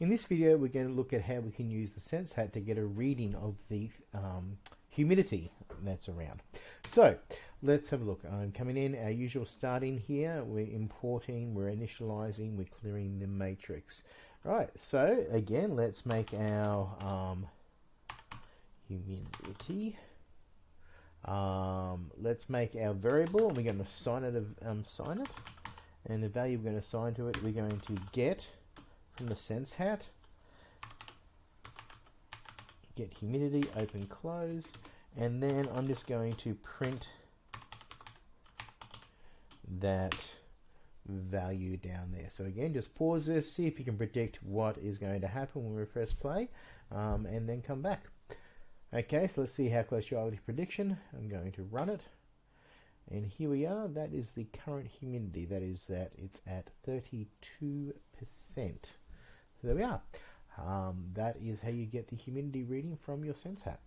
In this video we're going to look at how we can use the Sense Hat to get a reading of the um, humidity that's around. So let's have a look. I'm coming in, our usual starting here, we're importing, we're initializing, we're clearing the matrix. Right, so again let's make our um, humidity. Um, let's make our variable and we're going to assign it, um, sign it and the value we're going to assign to it we're going to get from the sense hat. Get humidity open close. And then I'm just going to print that value down there. So again just pause this see if you can predict what is going to happen when we press play um, and then come back. Okay so let's see how close you are with your prediction. I'm going to run it. And here we are. That is the current humidity. That is that it's at 32 percent so there we are. Um, that is how you get the humidity reading from your sense hat